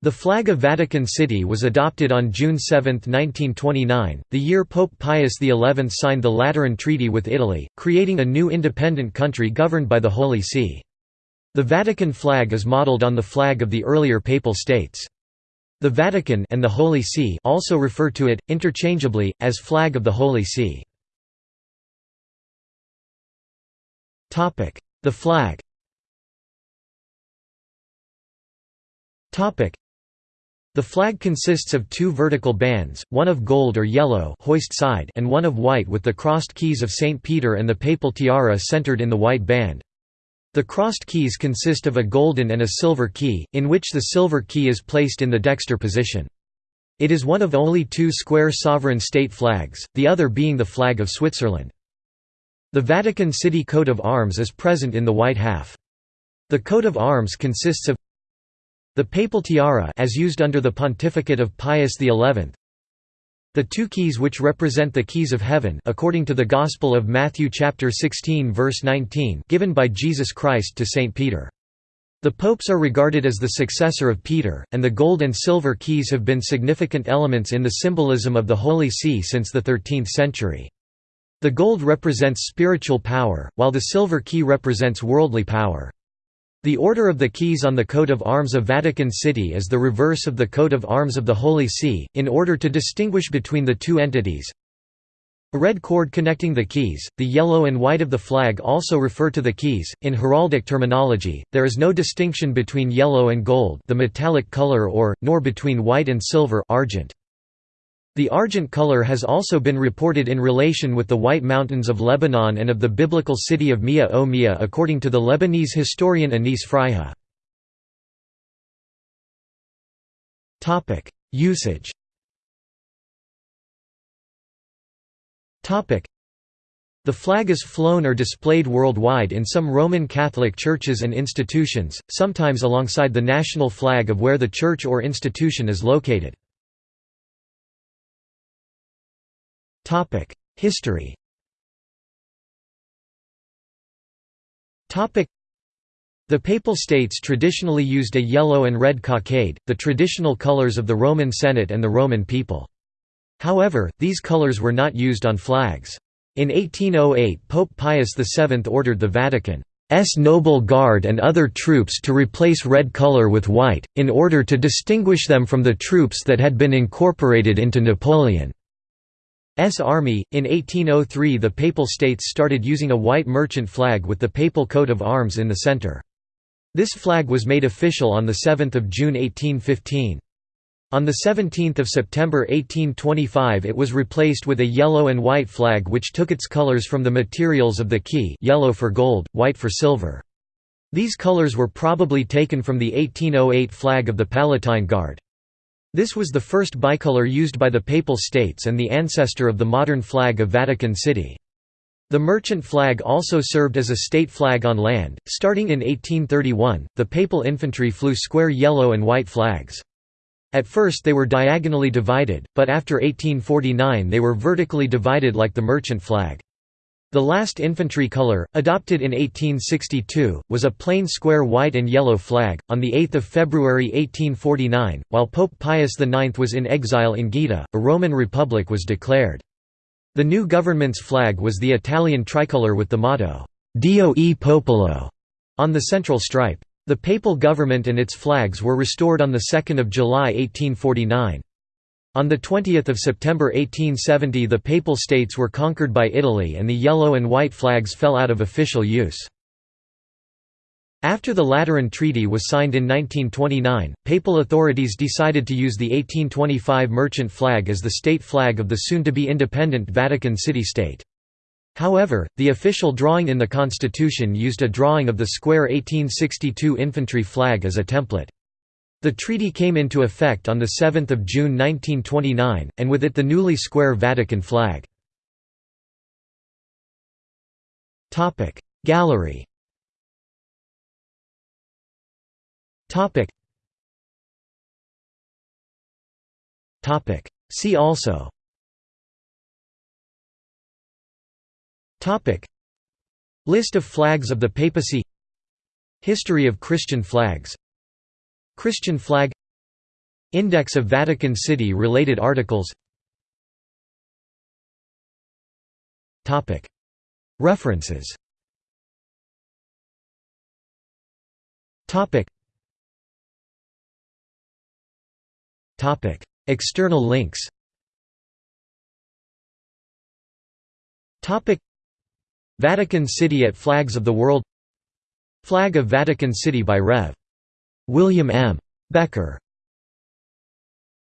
The flag of Vatican City was adopted on June 7, 1929, the year Pope Pius XI signed the Lateran Treaty with Italy, creating a new independent country governed by the Holy See. The Vatican flag is modeled on the flag of the earlier Papal States. The Vatican and the Holy See also refer to it, interchangeably, as flag of the Holy See. The flag the flag consists of two vertical bands, one of gold or yellow hoist side and one of white with the crossed keys of St. Peter and the papal tiara centered in the white band. The crossed keys consist of a golden and a silver key, in which the silver key is placed in the dexter position. It is one of only two square sovereign state flags, the other being the flag of Switzerland. The Vatican City coat of arms is present in the white half. The coat of arms consists of the papal tiara as used under the pontificate of Pius XI The two keys which represent the keys of heaven according to the Gospel of Matthew chapter 16 verse 19 given by Jesus Christ to St. Peter. The popes are regarded as the successor of Peter, and the gold and silver keys have been significant elements in the symbolism of the Holy See since the 13th century. The gold represents spiritual power, while the silver key represents worldly power. The order of the keys on the coat of arms of Vatican City is the reverse of the coat of arms of the Holy See, in order to distinguish between the two entities. A red cord connecting the keys, the yellow and white of the flag also refer to the keys. In heraldic terminology, there is no distinction between yellow and gold, the metallic color or nor between white and silver, argent. The argent color has also been reported in relation with the White Mountains of Lebanon and of the biblical city of Mia o Mia according to the Lebanese historian Anis Freiha. Usage the flag is flown or displayed worldwide in some Roman Catholic churches and institutions, sometimes alongside the national flag of where the church or institution is located. History the Papal States traditionally used a yellow and red cockade, the traditional colors of the Roman Senate and the Roman people. However, these colors were not used on flags. In 1808 Pope Pius VII ordered the Vatican's Noble Guard and other troops to replace red color with white, in order to distinguish them from the troops that had been incorporated into Napoleon. S army. In 1803 the Papal States started using a white merchant flag with the papal coat of arms in the center. This flag was made official on 7 June 1815. On 17 September 1825 it was replaced with a yellow and white flag which took its colors from the materials of the key yellow for gold, white for silver. These colors were probably taken from the 1808 flag of the Palatine Guard. This was the first bicolor used by the Papal States and the ancestor of the modern flag of Vatican City. The merchant flag also served as a state flag on land. Starting in 1831, the papal infantry flew square yellow and white flags. At first they were diagonally divided, but after 1849 they were vertically divided like the merchant flag. The last infantry color, adopted in 1862, was a plain square white and yellow flag. On 8 February 1849, while Pope Pius IX was in exile in Gaeta, a Roman Republic was declared. The new government's flag was the Italian tricolour with the motto, Dio e Popolo, on the central stripe. The papal government and its flags were restored on 2 July 1849. On 20 September 1870 the Papal States were conquered by Italy and the yellow and white flags fell out of official use. After the Lateran Treaty was signed in 1929, papal authorities decided to use the 1825 merchant flag as the state flag of the soon-to-be independent Vatican City-State. However, the official drawing in the constitution used a drawing of the square 1862 infantry flag as a template. The treaty came into effect on 7 June 1929, and with it the newly square Vatican flag. Gallery. See also. List of flags of the papacy. History of Christian flags Christian flag Index of Vatican City related articles. References. External links. Vatican City at Flags of the World. Flag of Vatican City by Rev. William M. Becker